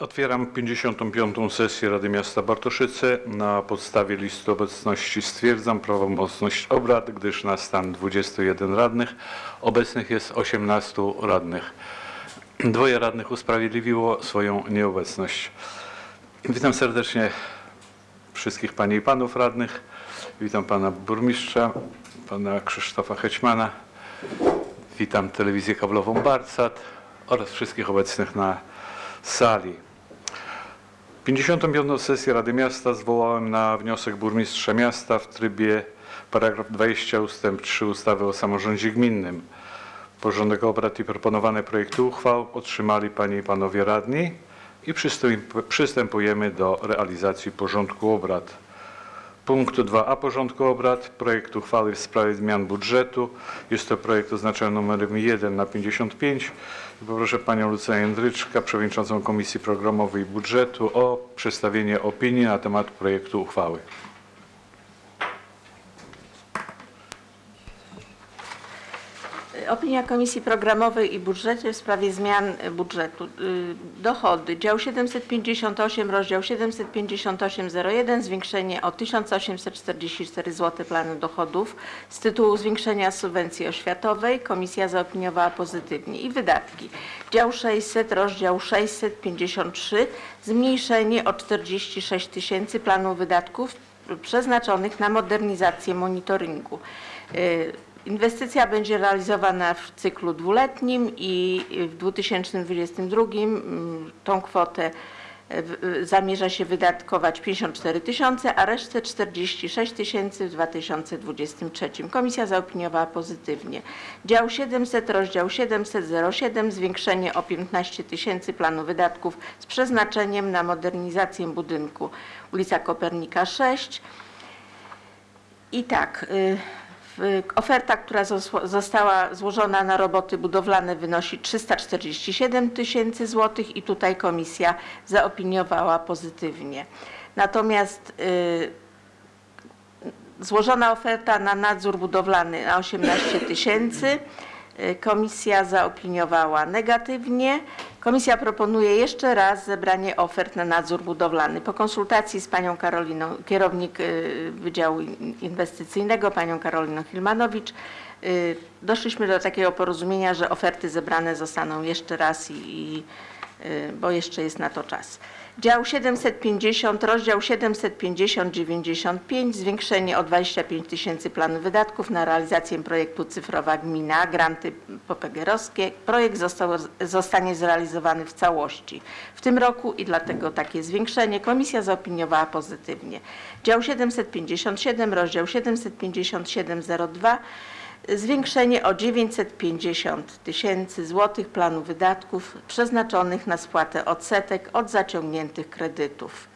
Otwieram 55. sesję Rady Miasta Bartoszyce. Na podstawie listy obecności stwierdzam prawomocność obrad, gdyż na stan 21 radnych obecnych jest 18 radnych. Dwoje radnych usprawiedliwiło swoją nieobecność. Witam serdecznie wszystkich Panie i Panów radnych. Witam Pana Burmistrza, Pana Krzysztofa Hećmana. Witam telewizję kablową Barsat oraz wszystkich obecnych na sali. 55. sesję Rady Miasta zwołałem na wniosek burmistrza miasta w trybie paragraf 20 ustęp 3 ustawy o samorządzie gminnym. Porządek obrad i proponowane projekty uchwał otrzymali Panie i Panowie radni i przystęp- przystępujemy do realizacji porządku obrad. Punkt 2a porządku obrad. Projekt uchwały w sprawie zmian budżetu. Jest to projekt oznaczony numerem 1 na 55. I Poproszę Panią Lucję Jędryczka, Przewodniczącą Komisji Programowej i Budżetu o przedstawienie opinii na temat projektu uchwały. Opinia Komisji Programowej i Budżecie w sprawie zmian budżetu. Y, Dochody. Dział 758, rozdział 758.01, zwiększenie o 1844 zł planu dochodów z tytułu zwiększenia subwencji oświatowej. Komisja zaopiniowała pozytywnie. I wydatki. Dział 600, rozdział 653, zmniejszenie o 46 tysięcy planu wydatków przeznaczonych na modernizację monitoringu. Inwestycja będzie realizowana w cyklu dwuletnim i w 2022 mm, tą kwotę e, e, zamierza się wydatkować 54 tysiące, a resztę 46 tysięcy w 2023. Komisja zaopiniowała pozytywnie. Dział 700, rozdział 700.07, zwiększenie o 15 tysięcy planu wydatków z przeznaczeniem na modernizację budynku ulica Kopernika 6. I tak, y, oferta, która zos- została złożona na roboty budowlane wynosi 347 tysięcy złotych i tutaj komisja zaopiniowała pozytywnie. Natomiast y, złożona oferta na nadzór budowlany na 18 tysięcy. Y, Komisja zaopiniowała negatywnie. Komisja proponuje jeszcze raz zebranie ofert na nadzór budowlany. Po konsultacji z panią Karoliną, kierownik y, Wydziału In- Inwestycyjnego, panią Karoliną Hilmanowicz, y, doszliśmy do takiego porozumienia, że oferty zebrane zostaną jeszcze raz i, i bo jeszcze jest na to czas. Dział 750, rozdział 750-95, zwiększenie o 25 tysięcy planu wydatków na realizację projektu Cyfrowa Gmina, granty popegerowskie. Projekt został, zostanie zrealizowany w całości w tym roku i dlatego takie zwiększenie. Komisja zaopiniowała pozytywnie. Dział 757, rozdział 757-02, zwiększenie o 950 tysięcy złotych planu wydatków przeznaczonych na spłatę odsetek od zaciągniętych kredytów.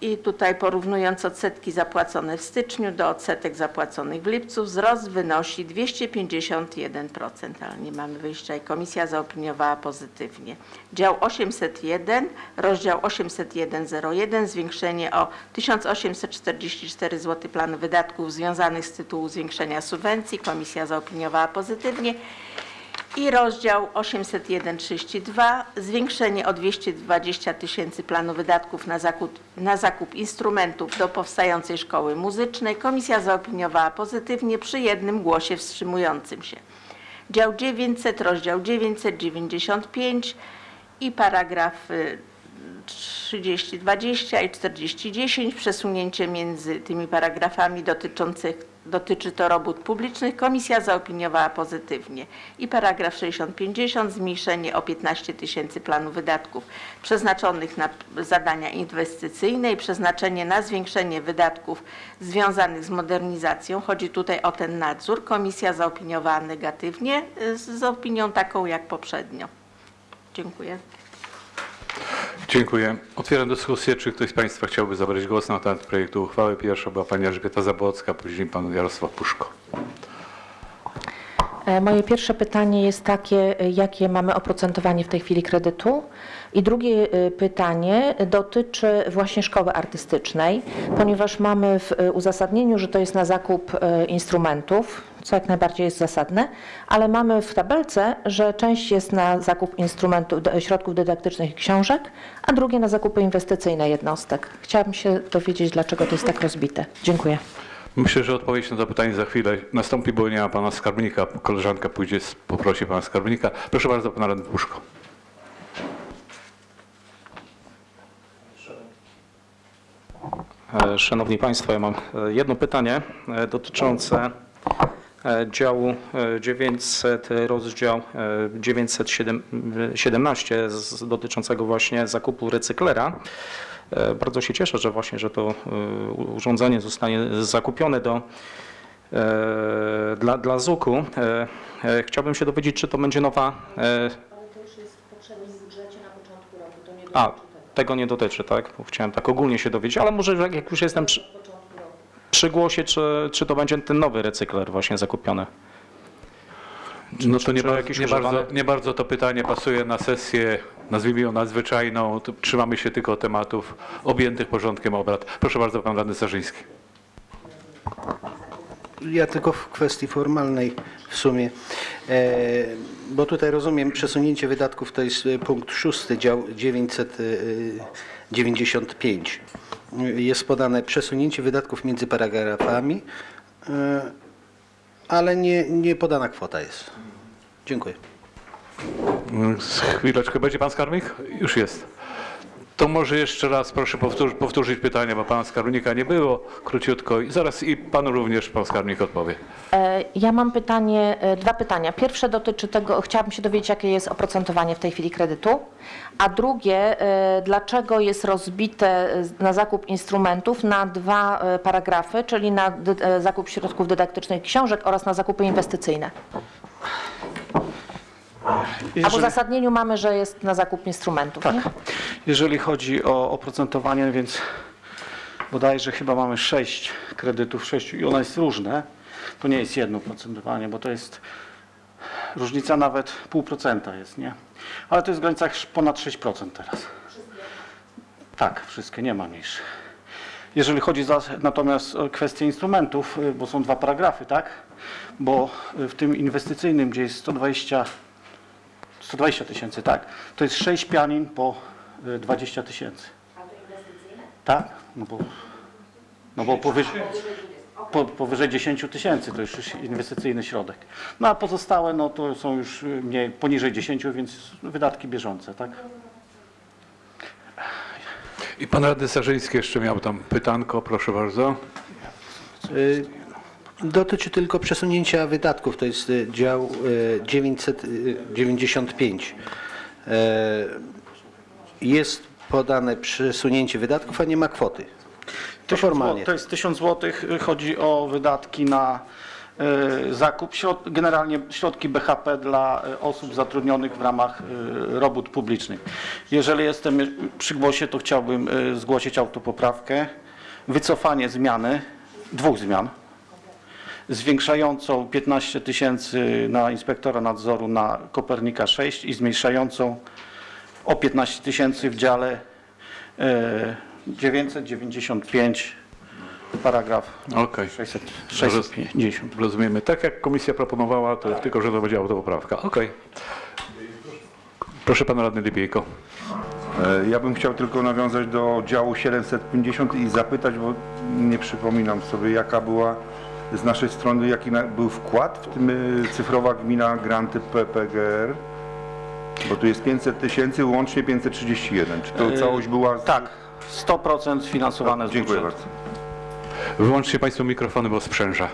I tutaj porównując odsetki zapłacone w styczniu do odsetek zapłaconych w lipcu, wzrost wynosi 251%, ale nie mamy wyjścia i komisja zaopiniowała pozytywnie. Dział 801, rozdział 801.01, zwiększenie o 1844 zł planu wydatków związanych z tytułu zwiększenia subwencji, komisja zaopiniowała pozytywnie. I rozdział 801.32 zwiększenie o 220 tysięcy planu wydatków na zakup, na zakup instrumentów do powstającej szkoły muzycznej. Komisja zaopiniowała pozytywnie przy jednym głosie wstrzymującym się. Dział 900, rozdział 995 i paragraf y, 3020 i 4010 przesunięcie między tymi paragrafami dotyczących dotyczy to robót publicznych. Komisja zaopiniowała pozytywnie. I paragraf 6050 zmniejszenie o 15 tysięcy planu wydatków przeznaczonych na zadania inwestycyjne i przeznaczenie na zwiększenie wydatków związanych z modernizacją. Chodzi tutaj o ten nadzór. Komisja zaopiniowała negatywnie z opinią taką jak poprzednio. Dziękuję. Dziękuję. Otwieram dyskusję. Czy ktoś z Państwa chciałby zabrać głos na temat projektu uchwały? Pierwsza była Pani Elżbieta Zabłocka, później Pan Jarosław Puszko. E, Moje pierwsze pytanie jest takie, e, jakie mamy oprocentowanie w tej chwili kredytu? I drugie e, pytanie dotyczy właśnie szkoły artystycznej, ponieważ mamy w uzasadnieniu, że to jest na zakup instrumentów. Co jak najbardziej jest zasadne, ale mamy w tabelce, że część jest na zakup instrumentów, środków dydaktycznych i książek, a drugie na zakupy inwestycyjne jednostek. Chciałabym się dowiedzieć, dlaczego to jest tak rozbite. Dziękuję. Myślę, że odpowiedź na to pytanie za chwilę nastąpi, bo nie ma pana skarbnika. Koleżanka pójdzie, poprosi pana skarbnika. Proszę bardzo, pan radny Puszko. E, Szanowni Państwo, ja mam e, jedno pytanie e, dotyczące działu e, 900, rozdział e, 917 z- dotyczącego właśnie zakupu recyklera. E, Bardzo się cieszę, że właśnie, że to e, urządzenie zostanie zakupione do, e, dla, dla ZUK-u. E, e, Chciałbym się dowiedzieć, czy to będzie nowa... e, a, tego nie dotyczy, tak? Bo chciałem tak ogólnie się dowiedzieć, ale może jak jak już jestem przy, przy głosie, czy, czy to będzie ten nowy recykler właśnie zakupiony? No to nie, czy bardzo, jakiś nie, bardzo, nie bardzo to pytanie pasuje na sesję, nazwijmy ją nadzwyczajną. Trzymamy się tylko tematów objętych porządkiem obrad. Proszę bardzo, pan radny Starzyński. Ja tylko w kwestii formalnej w sumie, e, bo tutaj rozumiem przesunięcie wydatków to jest e, punkt szósty, dział 995. Jest podane przesunięcie wydatków między paragrafami, e, ale nie, nie podana kwota jest. Dziękuję. Chwileczkę, będzie pan skarbnik? Już jest. To może jeszcze raz proszę powtórz, powtórzyć pytanie, bo pana skarbnika nie było, króciutko. I zaraz i panu również pan skarbnik odpowie. E, Ja mam pytanie, e, dwa pytania. Pierwsze dotyczy tego, chciałabym się dowiedzieć, jakie jest oprocentowanie w tej chwili kredytu, a drugie, e, dlaczego jest rozbite na zakup instrumentów na dwa paragrafy, czyli na zakup środków dydaktycznych książek oraz na zakupy inwestycyjne. A w Jeżeli, uzasadnieniu mamy, że jest na zakup instrumentów. tak, nie? jeżeli chodzi o oprocentowanie, więc bodajże chyba mamy sześć kredytów, sześciu i one jest różne. To nie jest jedno oprocentowanie, bo to jest różnica nawet pół procenta jest, nie? Ale to jest w granicach ponad 6% teraz. Tak, wszystkie, nie ma mniejszych. Jeżeli chodzi za, natomiast o kwestię instrumentów, y, bo są dwa paragrafy, tak? Bo y, w tym inwestycyjnym, gdzie jest 120 120 tysięcy, tak? To jest 6 pianin po y, 20 tysięcy. A to inwestycyjne? Tak, no bo, no bo powyżej, po, powyżej 10 tysięcy to już jest inwestycyjny środek. No a pozostałe no to są już y, mniej, poniżej 10, więc wydatki bieżące, tak? I pan radny Starzyński jeszcze miał tam pytanko, proszę bardzo. Y, Dotyczy tylko przesunięcia wydatków, to jest y, dział y, 995. E, Jest podane przesunięcie wydatków, a nie ma kwoty. To formalnie. To jest 1000 zł. Chodzi o wydatki na zakup, generalnie środki BHP dla osób zatrudnionych w ramach robót publicznych. Jeżeli jestem przy głosie, to chciałbym zgłosić autopoprawkę, wycofanie zmiany, dwóch zmian, zwiększającą 15 tysięcy na inspektora nadzoru na Kopernika 6 i zmniejszającą o 15 tysięcy w dziale e, 995 paragraf Okej. 600, 650. Rozumiemy. Tak jak komisja proponowała, to tylko, że to będzie autopoprawka. Okej. Proszę pana radny Lipiejko. E, Ja bym chciał tylko nawiązać do działu 750 i zapytać, bo nie przypominam sobie, jaka była z naszej strony, jaki był wkład w tym y, cyfrowa gmina granty PPGR, bo tu jest 500 tysięcy, łącznie 531. Czy to E, całość była? z- Tak, 100% finansowane z Dziękuję budżetu. bardzo. Wyłączcie państwo mikrofony, bo sprzęża.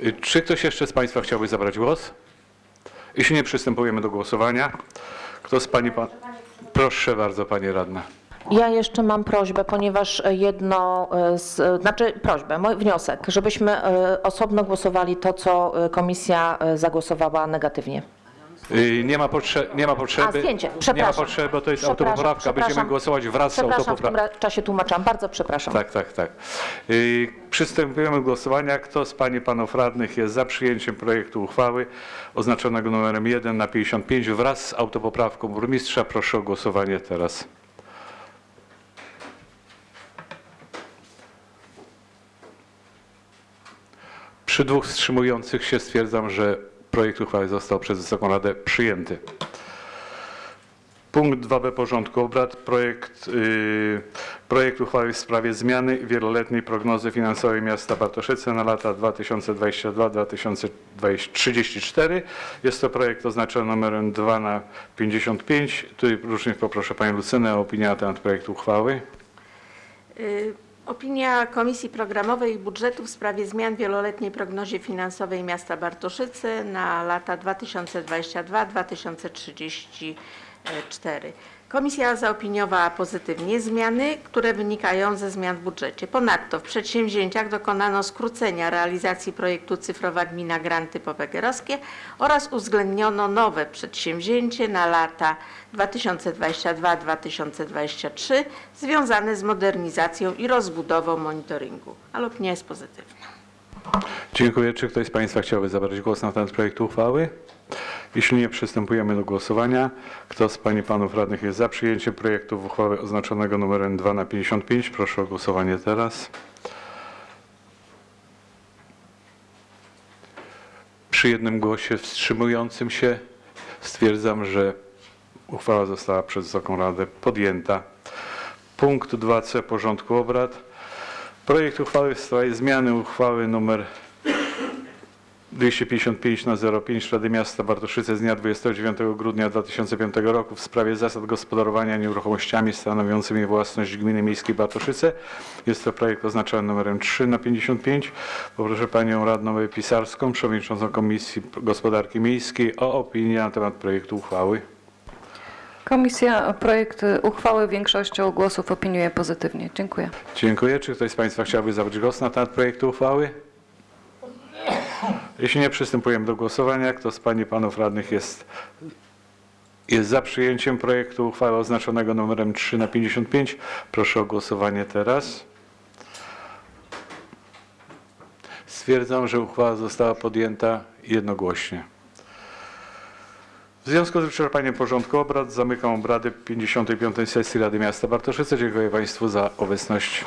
Y, Czy ktoś jeszcze z państwa chciałby zabrać głos? Jeśli nie, przystępujemy do głosowania. Kto z pani pan... Proszę bardzo, panie radna. Ja jeszcze mam prośbę, ponieważ jedno, e, z, znaczy prośbę, mój wniosek, żebyśmy e, osobno głosowali to, co e, komisja e, zagłosowała negatywnie. Y, Nie ma, nie ma potrzeby. A, zdjęcie, Nie ma przepraszam. potrzeby, bo to jest Przepraszam, autopoprawka. Będziemy przepraszam. głosować wraz z Przepraszam, w tym autopoprawką. czasie tłumaczam, bardzo przepraszam. Tak, tak, tak. Y, Przystępujemy do głosowania. Kto z Pań i Panów Radnych jest za przyjęciem projektu uchwały oznaczonego numerem 1 na 55 wraz z autopoprawką burmistrza? Proszę o głosowanie teraz. Przy dwóch wstrzymujących się stwierdzam, że projekt uchwały został przez Wysoką Radę przyjęty. Punkt 2b porządku obrad. Projekt, yy, projekt uchwały w sprawie zmiany wieloletniej prognozy finansowej miasta Bartoszyce na lata 2022-2034. Jest to projekt oznaczony numerem 2 na 55. Tutaj również poproszę Panią Lucynę o opinię na temat projektu uchwały. Opinia Komisji Programowej i Budżetu w sprawie zmian w wieloletniej prognozie finansowej miasta Bartoszyce na lata 2022-2034. Komisja zaopiniowała pozytywnie zmiany, które wynikają ze zmian w budżecie. Ponadto w przedsięwzięciach dokonano skrócenia realizacji projektu Cyfrowa Gmina Granty Popegerowskie oraz uwzględniono nowe przedsięwzięcie na lata 2022-2023 związane z modernizacją i rozbudową monitoringu. Ale opinia jest pozytywna. Dziękuję. Czy ktoś z Państwa chciałby zabrać głos na temat projektu uchwały? Jeśli nie, przystępujemy do głosowania. Kto z Pań i Panów Radnych jest za przyjęciem projektu uchwały oznaczonego numerem 2 na 55? Proszę o głosowanie teraz. Przy jednym głosie wstrzymującym się stwierdzam, że uchwała została przez Wysoką Radę podjęta. Punkt 2c porządku obrad. Projekt uchwały w sprawie zmiany uchwały nr 255 na 05 Rady Miasta Bartoszyce z dnia 29 grudnia 2005 roku w sprawie zasad gospodarowania nieruchomościami stanowiącymi własność Gminy Miejskiej Bartoszyce. Jest to projekt oznaczony numerem 3 na 55. Poproszę Panią Radną Pisarską, Przewodniczącą Komisji Gospodarki Miejskiej o opinię na temat projektu uchwały. Komisja projekt uchwały większością głosów opiniuje pozytywnie. Dziękuję. Dziękuję. Czy ktoś z Państwa chciałby zabrać głos na temat projektu uchwały? Jeśli nie, przystępujemy do głosowania. Kto z Pań i Panów Radnych jest, jest za przyjęciem projektu uchwały oznaczonego numerem 3 na 55? Proszę o głosowanie teraz. Stwierdzam, że uchwała została podjęta jednogłośnie. W związku z wyczerpaniem porządku obrad zamykam obrady 55. sesji Rady Miasta Bartoszyce. Dziękuję Państwu za obecność.